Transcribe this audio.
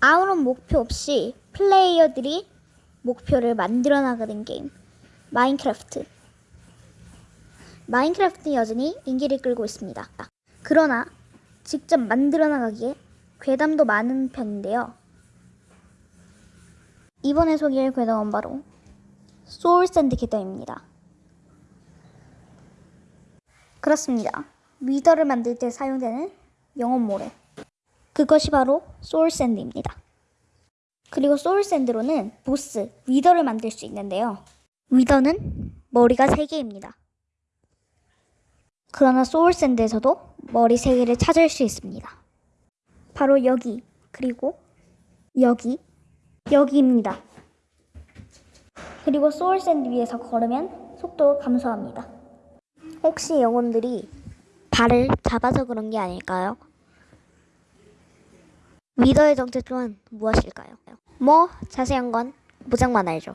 아무런 목표 없이 플레이어들이 목표를 만들어 나가는 게임 마인크래프트 마인크래프트는 여전히 인기를 끌고 있습니다. 그러나 직접 만들어 나가기에 괴담도 많은 편인데요. 이번에 소개할 괴담은 바로 soul sand 괴담입니다. 그렇습니다. 위더를 만들 때 사용되는 영혼 모래. 그것이 바로 soul sand입니다. 그리고 soul sand로는 보스, 위더를 만들 수 있는데요. 위더는 머리가 3개입니다. 그러나 soul sand에서도 머리 3개를 찾을 수 있습니다. 바로 여기, 그리고 여기, 여기입니다. 그리고 soul sand 위에서 걸으면 속도 감소합니다. 혹시 영혼들이 발을 잡아서 그런 게 아닐까요? 위더의 정체 또한 무엇일까요? 뭐 자세한 건 무장만 알죠.